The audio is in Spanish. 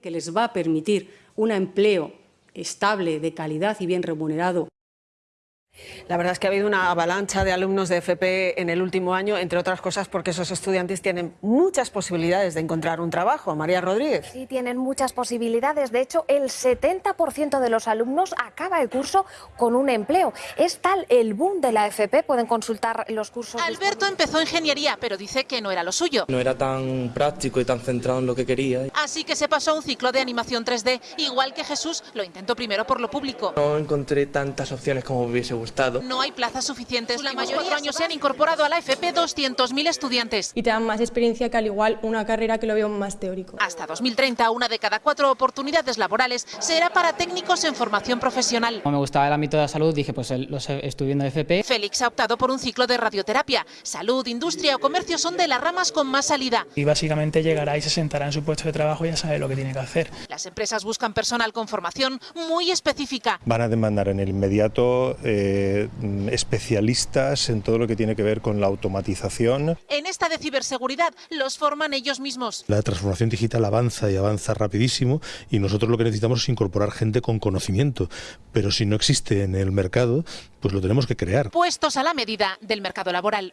que les va a permitir un empleo estable, de calidad y bien remunerado. La verdad es que ha habido una avalancha de alumnos de FP en el último año, entre otras cosas porque esos estudiantes tienen muchas posibilidades de encontrar un trabajo. María Rodríguez. Sí, tienen muchas posibilidades. De hecho, el 70% de los alumnos acaba el curso con un empleo. Es tal el boom de la FP, pueden consultar los cursos. Alberto empezó ingeniería, pero dice que no era lo suyo. No era tan práctico y tan centrado en lo que quería. Así que se pasó a un ciclo de animación 3D, igual que Jesús lo intentó primero por lo público. No encontré tantas opciones como me hubiese gustado. No hay plazas suficientes. La mayoría años se han incorporado a la FP 200.000 estudiantes. Y te dan más experiencia que al igual una carrera que lo veo más teórico. Hasta 2030, una de cada cuatro oportunidades laborales será para técnicos en formación profesional. Como me gustaba el ámbito de la salud, dije, pues lo estoy viendo FP. Félix ha optado por un ciclo de radioterapia. Salud, industria o comercio son de las ramas con más salida. Y básicamente llegará y se sentará en su puesto de trabajo y ya sabe lo que tiene que hacer. Las empresas buscan personal con formación muy específica. Van a demandar en el inmediato eh, especialistas en todo lo que tiene que ver con la automatización. En esta de ciberseguridad los forman ellos mismos. La transformación digital avanza y avanza rapidísimo y nosotros lo que necesitamos es incorporar gente con conocimiento, pero si no existe en el mercado, pues lo tenemos que crear. Puestos a la medida del mercado laboral.